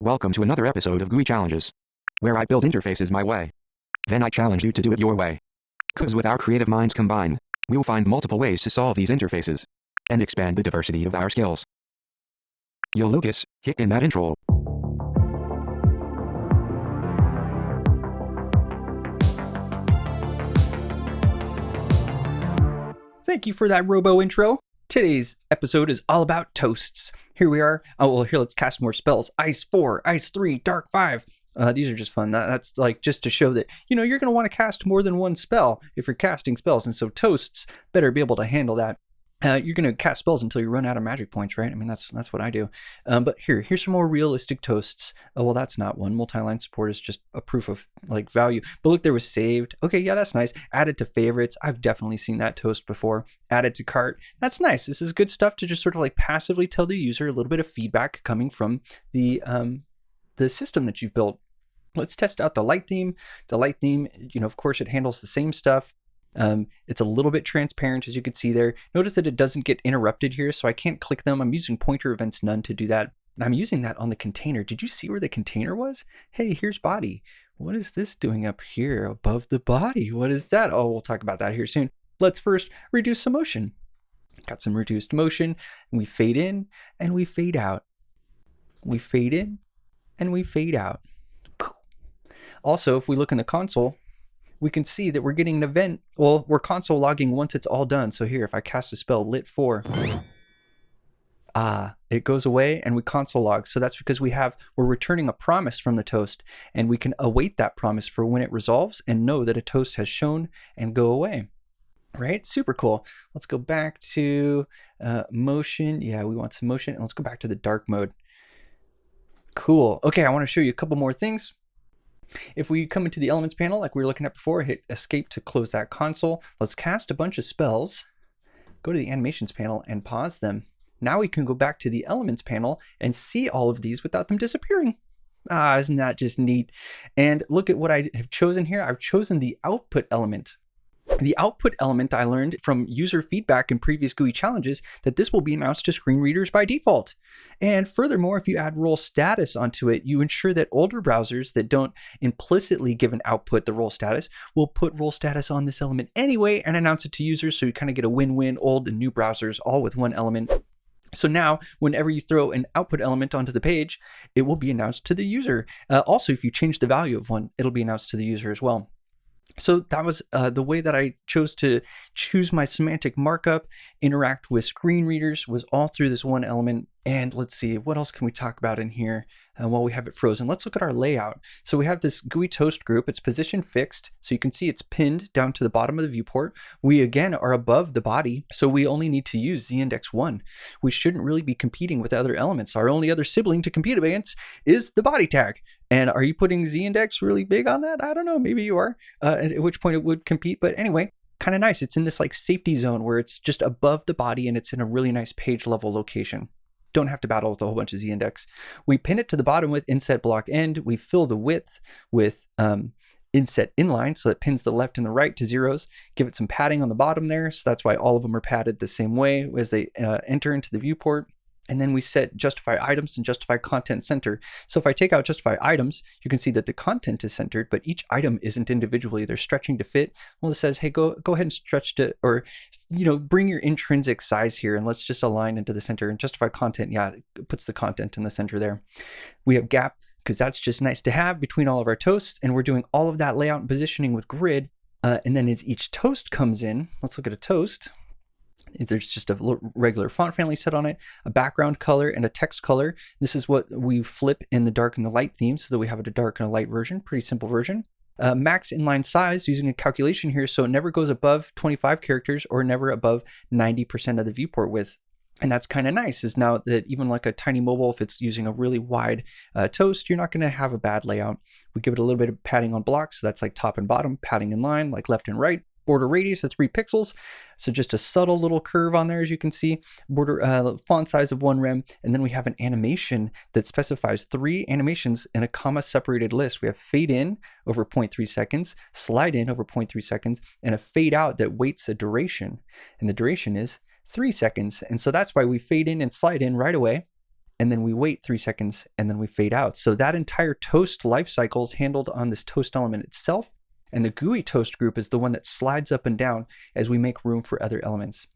Welcome to another episode of GUI Challenges, where I build interfaces my way. Then I challenge you to do it your way. Cause with our creative minds combined, we'll find multiple ways to solve these interfaces and expand the diversity of our skills. Yo Lucas, hit in that intro. Thank you for that robo intro. Today's episode is all about toasts. Here we are. Oh, well, here, let's cast more spells. Ice 4, Ice 3, Dark 5. Uh, these are just fun. That, that's like just to show that, you know, you're going to want to cast more than one spell if you're casting spells. And so toasts better be able to handle that. Uh, you're going to cast spells until you run out of magic points, right? I mean, that's that's what I do. Um, but here, here's some more realistic toasts. Oh, well, that's not one. Multi-line support is just a proof of like value. But look, there was saved. Okay, yeah, that's nice. Added to favorites. I've definitely seen that toast before. Added to cart. That's nice. This is good stuff to just sort of like passively tell the user a little bit of feedback coming from the um, the system that you've built. Let's test out the light theme. The light theme, you know, of course, it handles the same stuff. Um, it's a little bit transparent as you can see there. Notice that it doesn't get interrupted here, so I can't click them. I'm using pointer events none to do that. And I'm using that on the container. Did you see where the container was? Hey, here's body. What is this doing up here above the body? What is that? Oh, we'll talk about that here soon. Let's first reduce some motion. Got some reduced motion. And we fade in and we fade out. We fade in and we fade out. Also, if we look in the console, we can see that we're getting an event. Well, we're console logging once it's all done. So here, if I cast a spell, lit 4, ah, it goes away and we console log. So that's because we have, we're returning a promise from the toast and we can await that promise for when it resolves and know that a toast has shown and go away. Right? Super cool. Let's go back to uh, motion. Yeah, we want some motion. And let's go back to the dark mode. Cool. Okay, I want to show you a couple more things. If we come into the elements panel like we were looking at before, hit escape to close that console. Let's cast a bunch of spells, go to the animations panel and pause them. Now we can go back to the elements panel and see all of these without them disappearing. Ah, isn't that just neat? And look at what I have chosen here. I've chosen the output element. The output element I learned from user feedback in previous GUI challenges that this will be announced to screen readers by default. And furthermore, if you add role status onto it, you ensure that older browsers that don't implicitly give an output the role status will put role status on this element anyway and announce it to users so you kind of get a win-win old and new browsers all with one element. So now, whenever you throw an output element onto the page, it will be announced to the user. Uh, also, if you change the value of one, it'll be announced to the user as well. So that was uh, the way that I chose to choose my semantic markup, interact with screen readers was all through this one element. And let's see, what else can we talk about in here uh, while we have it frozen? Let's look at our layout. So we have this GUI toast group. It's position fixed. So you can see it's pinned down to the bottom of the viewport. We again are above the body. So we only need to use z-index one. We shouldn't really be competing with other elements. Our only other sibling to compete against is the body tag. And are you putting z-index really big on that? I don't know. Maybe you are, uh, at which point it would compete. But anyway, kind of nice. It's in this like safety zone where it's just above the body and it's in a really nice page level location. Don't have to battle with a whole bunch of z-index. We pin it to the bottom with inset block end. We fill the width with um, inset inline so it pins the left and the right to zeros. Give it some padding on the bottom there. So that's why all of them are padded the same way as they uh, enter into the viewport. And then we set justify items and justify content center. So if I take out justify items, you can see that the content is centered, but each item isn't individually. They're stretching to fit. Well, it says, hey, go go ahead and stretch to, or you know, bring your intrinsic size here and let's just align into the center and justify content. Yeah, it puts the content in the center there. We have gap because that's just nice to have between all of our toasts. And we're doing all of that layout and positioning with grid. Uh, and then as each toast comes in, let's look at a toast. There's just a regular font family set on it, a background color, and a text color. This is what we flip in the dark and the light theme so that we have a dark and a light version, pretty simple version. Uh, max inline size using a calculation here so it never goes above 25 characters or never above 90% of the viewport width. And that's kind of nice is now that even like a tiny mobile, if it's using a really wide uh, toast, you're not going to have a bad layout. We give it a little bit of padding on blocks. So that's like top and bottom, padding in line, like left and right border radius of three pixels. So just a subtle little curve on there, as you can see, border uh, font size of one rem. And then we have an animation that specifies three animations in a comma separated list. We have fade in over 0.3 seconds, slide in over 0.3 seconds, and a fade out that waits a duration. And the duration is three seconds. And so that's why we fade in and slide in right away. and then we wait three seconds, and then we fade out. So that entire toast life cycle is handled on this toast element itself. And the GUI toast group is the one that slides up and down as we make room for other elements.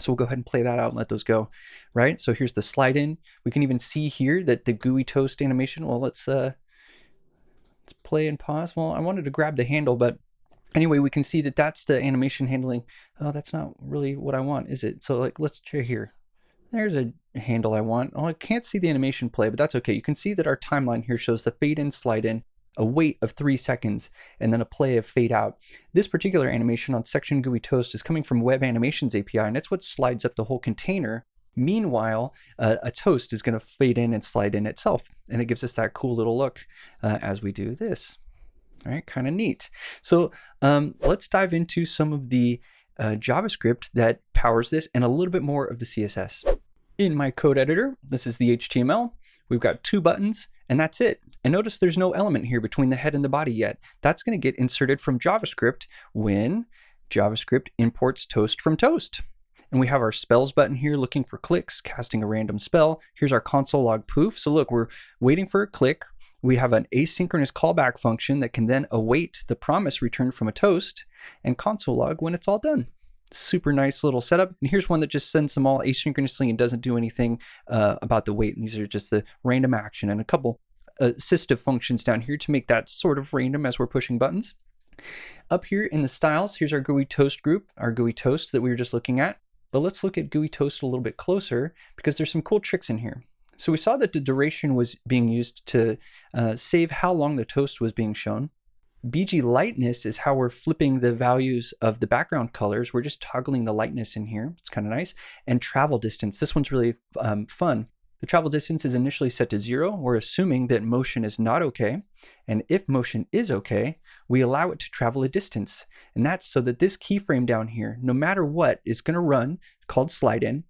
So we'll go ahead and play that out and let those go, right? So here's the slide in. We can even see here that the GUI toast animation, well, let's, uh, let's play and pause. Well, I wanted to grab the handle, but anyway, we can see that that's the animation handling. Oh, that's not really what I want, is it? So like, let's try here. There's a handle I want. Oh, I can't see the animation play, but that's okay. You can see that our timeline here shows the fade in, slide in, a wait of three seconds, and then a play of fade out. This particular animation on section GUI toast is coming from Web Animations API, and it's what slides up the whole container. Meanwhile, uh, a toast is going to fade in and slide in itself, and it gives us that cool little look uh, as we do this. All right, kind of neat. So um, let's dive into some of the uh, JavaScript that powers this and a little bit more of the CSS. In my code editor, this is the HTML. We've got two buttons and that's it. And notice there's no element here between the head and the body yet. That's going to get inserted from JavaScript when JavaScript imports toast from toast. And we have our spells button here looking for clicks, casting a random spell. Here's our console log poof. So look, we're waiting for a click. We have an asynchronous callback function that can then await the promise returned from a toast and console log when it's all done. Super nice little setup. And here's one that just sends them all asynchronously and doesn't do anything uh, about the wait. And these are just the random action and a couple assistive functions down here to make that sort of random as we're pushing buttons. Up here in the styles, here's our GUI toast group, our GUI toast that we were just looking at. But let's look at GUI toast a little bit closer because there's some cool tricks in here. So we saw that the duration was being used to uh, save how long the toast was being shown. BG lightness is how we're flipping the values of the background colors. We're just toggling the lightness in here. It's kind of nice. And travel distance. This one's really um, fun. The travel distance is initially set to zero. We're assuming that motion is not okay. And if motion is okay, we allow it to travel a distance. And that's so that this keyframe down here, no matter what, is going to run called slide in,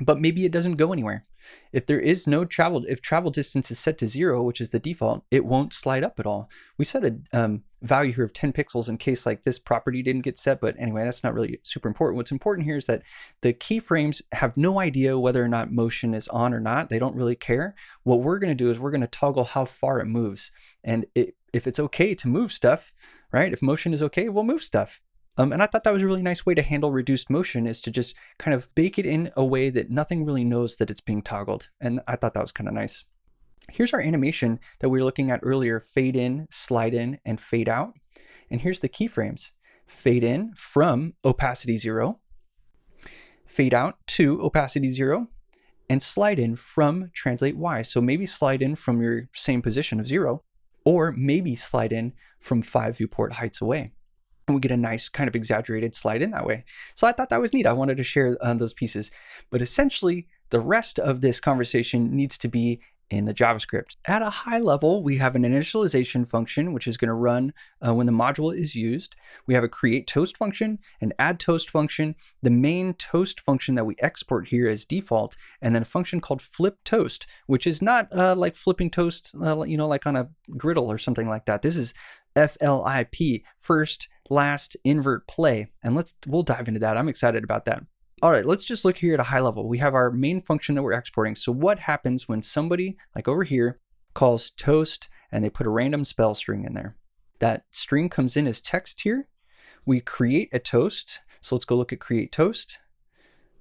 but maybe it doesn't go anywhere. If there is no travel, if travel distance is set to zero, which is the default, it won't slide up at all. We set a um, value here of 10 pixels in case like this property didn't get set, but anyway, that's not really super important. What's important here is that the keyframes have no idea whether or not motion is on or not. They don't really care. What we're going to do is we're going to toggle how far it moves. And it, if it's okay to move stuff, right? If motion is okay, we'll move stuff. Um, and I thought that was a really nice way to handle reduced motion is to just kind of bake it in a way that nothing really knows that it's being toggled. And I thought that was kind of nice. Here's our animation that we were looking at earlier, fade in, slide in, and fade out. And here's the keyframes. Fade in from opacity zero, fade out to opacity zero, and slide in from translate Y. So maybe slide in from your same position of zero, or maybe slide in from five viewport heights away and we get a nice kind of exaggerated slide in that way. So I thought that was neat. I wanted to share uh, those pieces. But essentially, the rest of this conversation needs to be in the JavaScript. At a high level, we have an initialization function, which is going to run uh, when the module is used. We have a create toast function, an add toast function, the main toast function that we export here as default, and then a function called flip toast, which is not uh, like flipping toast, uh, you know, like on a griddle or something like that. This is FLIP, first last invert play. And let's we'll dive into that. I'm excited about that. All right, let's just look here at a high level. We have our main function that we're exporting. So what happens when somebody, like over here, calls toast and they put a random spell string in there? That string comes in as text here. We create a toast. So let's go look at create toast.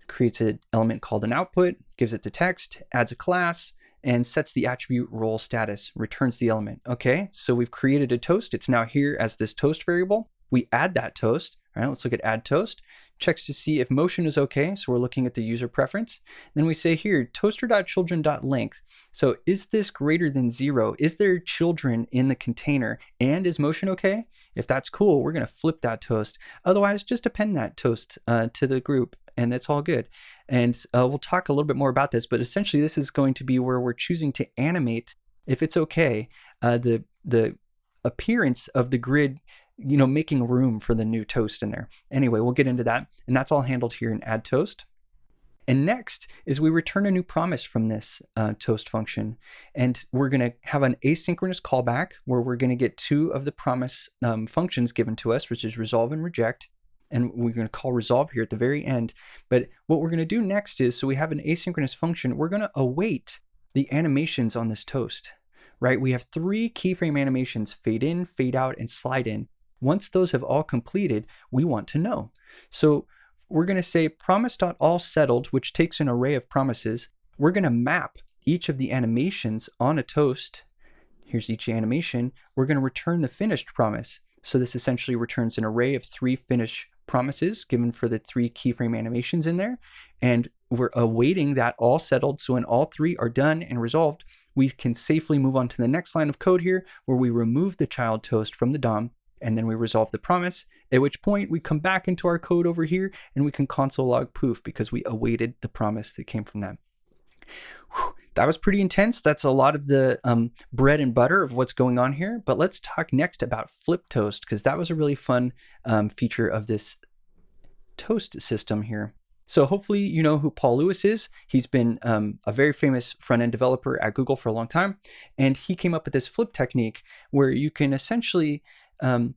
Creates an element called an output, gives it the text, adds a class, and sets the attribute role status, returns the element. Okay, so we've created a toast. It's now here as this toast variable. We add that toast. All right, let's look at add toast. Checks to see if motion is okay. So we're looking at the user preference. Then we say here, toaster.children.length. So is this greater than zero? Is there children in the container? And is motion okay? If that's cool, we're going to flip that toast. Otherwise, just append that toast uh, to the group and it's all good. And uh, we'll talk a little bit more about this, but essentially this is going to be where we're choosing to animate, if it's okay, uh, the, the appearance of the grid you know, making room for the new toast in there. Anyway, we'll get into that. And that's all handled here in add toast. And next is we return a new promise from this uh, toast function. And we're going to have an asynchronous callback where we're going to get two of the promise um, functions given to us, which is resolve and reject. And we're going to call resolve here at the very end. But what we're going to do next is, so we have an asynchronous function, we're going to await the animations on this toast, right? We have three keyframe animations fade in, fade out, and slide in. Once those have all completed, we want to know. So we're going to say promise.all settled, which takes an array of promises. We're going to map each of the animations on a toast. Here's each animation. We're going to return the finished promise. So this essentially returns an array of three finish promises given for the three keyframe animations in there. And we're awaiting that all settled. So when all three are done and resolved, we can safely move on to the next line of code here where we remove the child toast from the DOM and then we resolve the promise, at which point we come back into our code over here and we can console log poof because we awaited the promise that came from that. Whew, that was pretty intense. That's a lot of the um, bread and butter of what's going on here. But let's talk next about flip toast because that was a really fun um, feature of this toast system here. So hopefully you know who Paul Lewis is. He's been um, a very famous front-end developer at Google for a long time. And he came up with this flip technique where you can essentially um,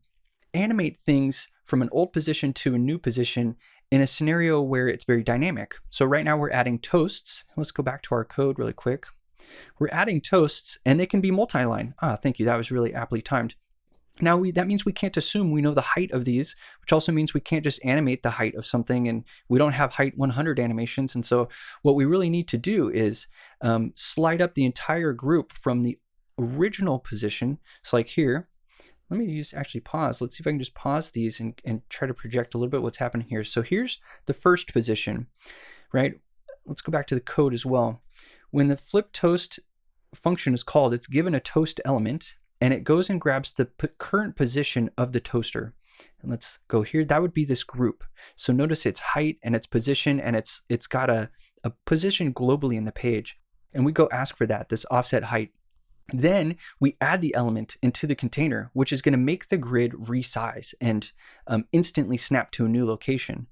animate things from an old position to a new position in a scenario where it's very dynamic. So right now we're adding toasts. Let's go back to our code really quick. We're adding toasts and they can be multi-line. Ah, thank you. That was really aptly timed. Now we, that means we can't assume we know the height of these, which also means we can't just animate the height of something and we don't have height 100 animations. And so what we really need to do is um, slide up the entire group from the original position. So like here, let me use actually pause. Let's see if I can just pause these and, and try to project a little bit what's happening here. So here's the first position, right? Let's go back to the code as well. When the flip toast function is called, it's given a toast element and it goes and grabs the current position of the toaster. And let's go here. That would be this group. So notice its height and its position and it's it's got a, a position globally in the page. And we go ask for that, this offset height. Then we add the element into the container, which is going to make the grid resize and um, instantly snap to a new location.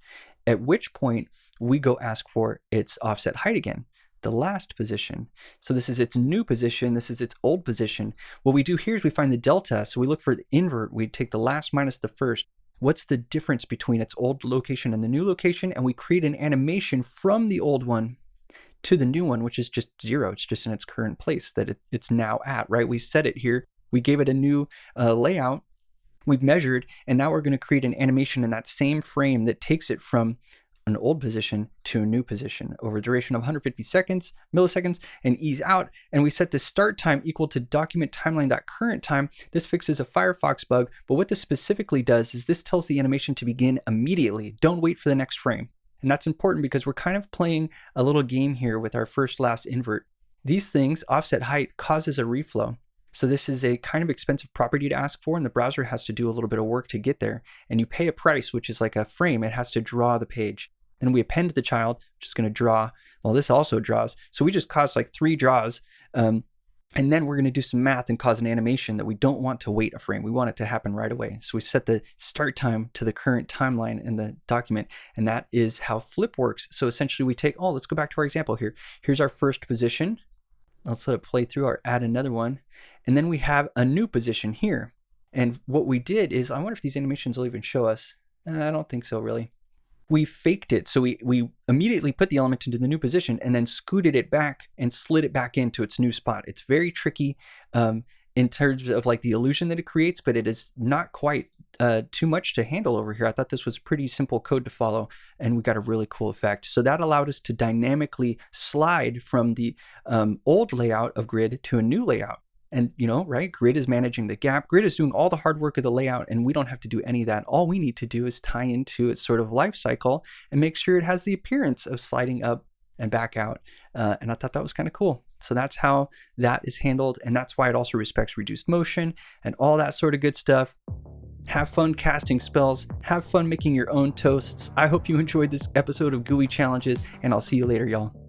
At which point we go ask for its offset height again, the last position. So this is its new position. This is its old position. What we do here is we find the delta. So we look for the invert. We take the last minus the first. What's the difference between its old location and the new location? And we create an animation from the old one to the new one, which is just zero. It's just in its current place that it, it's now at, right? We set it here. We gave it a new uh, layout. We've measured, and now we're going to create an animation in that same frame that takes it from an old position to a new position over a duration of 150 seconds, milliseconds, and ease out. And we set the start time equal to document timeline.current time. This fixes a Firefox bug, but what this specifically does is this tells the animation to begin immediately. Don't wait for the next frame. And that's important because we're kind of playing a little game here with our first last invert. These things, offset height, causes a reflow. So this is a kind of expensive property to ask for, and the browser has to do a little bit of work to get there. And you pay a price, which is like a frame. It has to draw the page. Then we append the child, which is going to draw. Well, this also draws. So we just caused like three draws um, and then we're going to do some math and cause an animation that we don't want to wait a frame. We want it to happen right away. So we set the start time to the current timeline in the document. And that is how flip works. So essentially we take, oh, let's go back to our example here. Here's our first position. Let's let it play through or add another one. And then we have a new position here. And what we did is, I wonder if these animations will even show us. Uh, I don't think so, really we faked it. So we, we immediately put the element into the new position and then scooted it back and slid it back into its new spot. It's very tricky um, in terms of like the illusion that it creates, but it is not quite uh, too much to handle over here. I thought this was pretty simple code to follow and we got a really cool effect. So that allowed us to dynamically slide from the um, old layout of grid to a new layout. And, you know, right, Grid is managing the gap. Grid is doing all the hard work of the layout, and we don't have to do any of that. All we need to do is tie into its sort of life cycle and make sure it has the appearance of sliding up and back out. Uh, and I thought that was kind of cool. So that's how that is handled. And that's why it also respects reduced motion and all that sort of good stuff. Have fun casting spells. Have fun making your own toasts. I hope you enjoyed this episode of GUI Challenges, and I'll see you later, y'all.